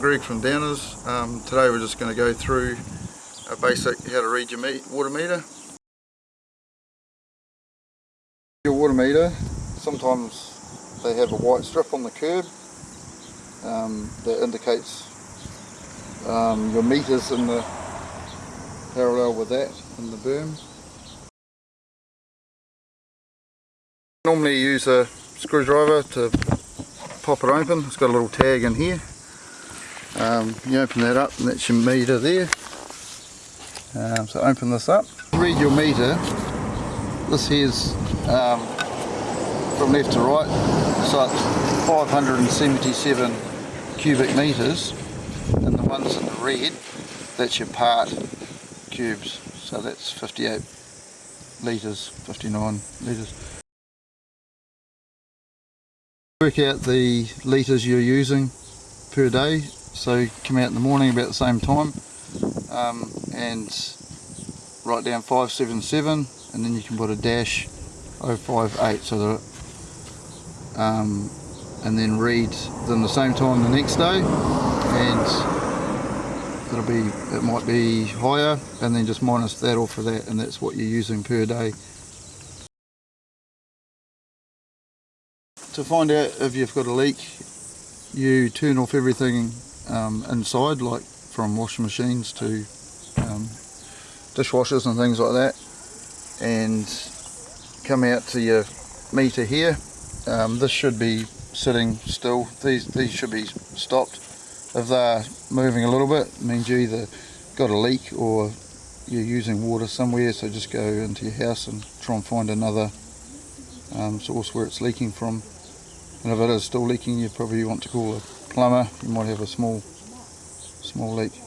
Greg from Downers. Um, today we're just going to go through a basic how to read your water meter. Your water meter, sometimes they have a white strip on the curb um, that indicates um, your meters in the parallel with that in the berm. Normally use a screwdriver to pop it open. It's got a little tag in here. Um, you open that up and that's your meter there. Um, so open this up. Read your meter. This here's um, from left to right. So it's 577 cubic meters and the ones in the red that's your part cubes so that's 58 litres 59 litres work out the litres you're using per day so come out in the morning about the same time um, and write down 577 and then you can put a dash 058 so that um, and then read them the same time the next day and it'll be it might be higher and then just minus that off of that and that's what you're using per day. To find out if you've got a leak you turn off everything um, inside like from washing machines to um, dishwashers and things like that and come out to your meter here um, this should be sitting still. These these should be stopped. If they're moving a little bit, it means you either got a leak or you're using water somewhere. So just go into your house and try and find another um, source where it's leaking from. And if it is still leaking, you probably want to call a plumber. You might have a small small leak.